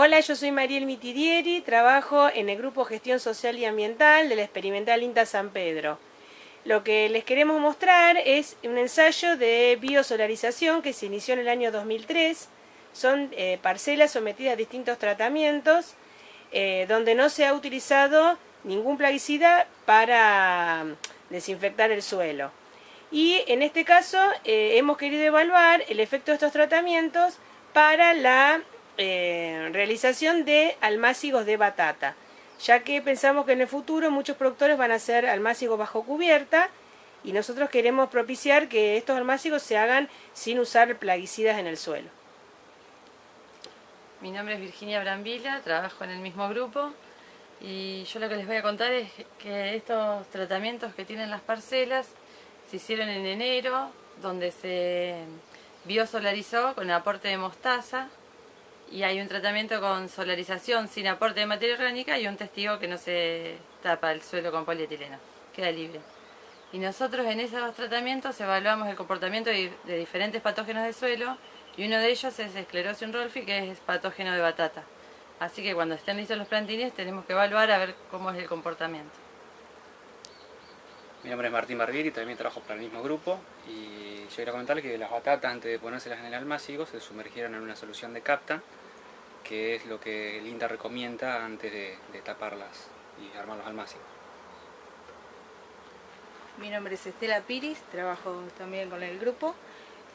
Hola, yo soy Mariel Mitidieri, trabajo en el Grupo Gestión Social y Ambiental de la Experimental INTA San Pedro. Lo que les queremos mostrar es un ensayo de biosolarización que se inició en el año 2003. Son eh, parcelas sometidas a distintos tratamientos eh, donde no se ha utilizado ningún plaguicida para desinfectar el suelo. Y en este caso eh, hemos querido evaluar el efecto de estos tratamientos para la eh, realización de almácigos de batata, ya que pensamos que en el futuro muchos productores van a hacer almácigos bajo cubierta y nosotros queremos propiciar que estos almácigos se hagan sin usar plaguicidas en el suelo. Mi nombre es Virginia Brambila, trabajo en el mismo grupo y yo lo que les voy a contar es que estos tratamientos que tienen las parcelas se hicieron en enero, donde se biosolarizó con aporte de mostaza y hay un tratamiento con solarización sin aporte de materia orgánica y un testigo que no se tapa el suelo con polietileno, queda libre. Y nosotros en esos tratamientos evaluamos el comportamiento de, diferentes patógenos de suelo y uno de ellos es esclerosis rolfi que es patógeno de batata. Así que cuando estén listos los plantines tenemos que evaluar a ver cómo es el comportamiento. Mi nombre es Martín Barbieri, también trabajo para el mismo grupo y yo quiero comentarles que las batatas antes de ponérselas en el almácigo se sumergieron en una solución de capta que es lo que el INTA recomienda antes de, taparlas y armar los almácigos. Mi nombre es Estela Piris, trabajo también con el grupo.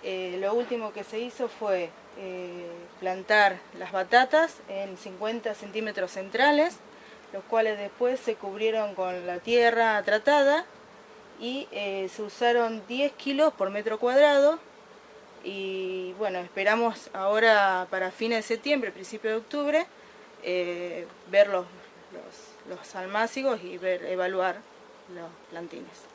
Eh, lo último que se hizo fue eh, plantar las batatas en 50 centímetros centrales, los cuales después se cubrieron con la tierra tratada y eh, se usaron 10 kilos por metro cuadrado y bueno, esperamos ahora para fines de septiembre, principio de octubre, eh, ver los, los, y ver, evaluar los plantines.